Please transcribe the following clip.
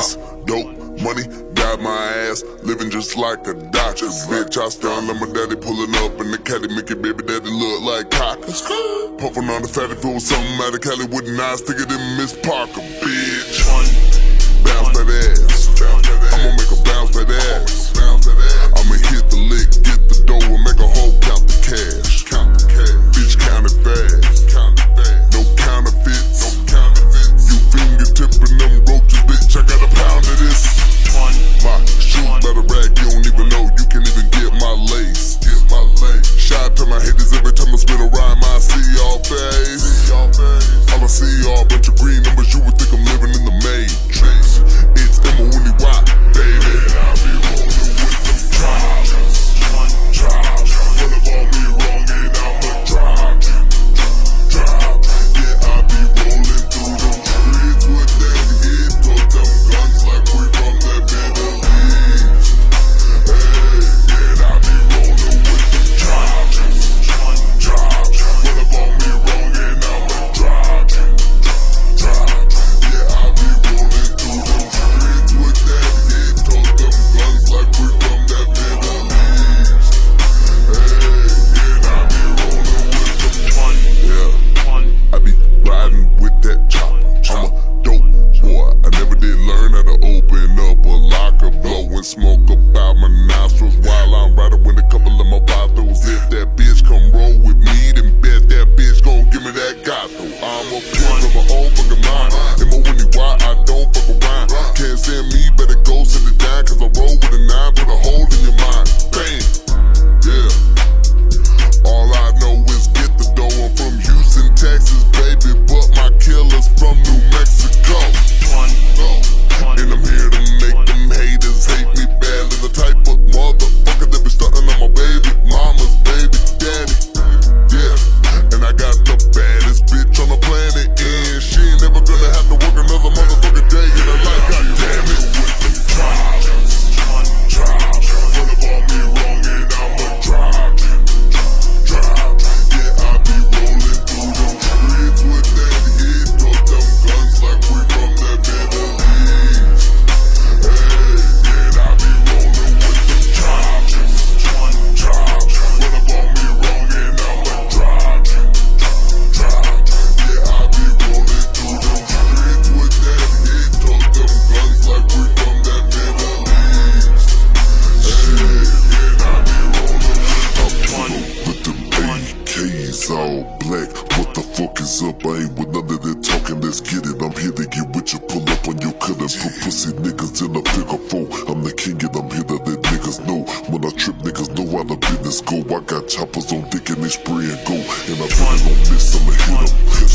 This dope money got my ass living just like a Dodgers. Bitch, I stand on my daddy pulling up in the caddy, making baby daddy look like cockers. Puffin' on the fatty, if it something out of Cali, wouldn't I stick it Miss Parker, bitch? Bounce that ass. I'ma make a bounce that ass. haters every time I spin around, I see y'all face. All I see y'all bunch of. the cause I roll with a nine. up? I ain't with none of that talking, let's get it. I'm here to get with you, pull up on your cut and put pussy niggas in a pickup phone. I'm the king and I'm here to let niggas know. When I trip, niggas know how the business go. I got choppers on dick and they spray and go. And I really don't miss, I'ma hit em.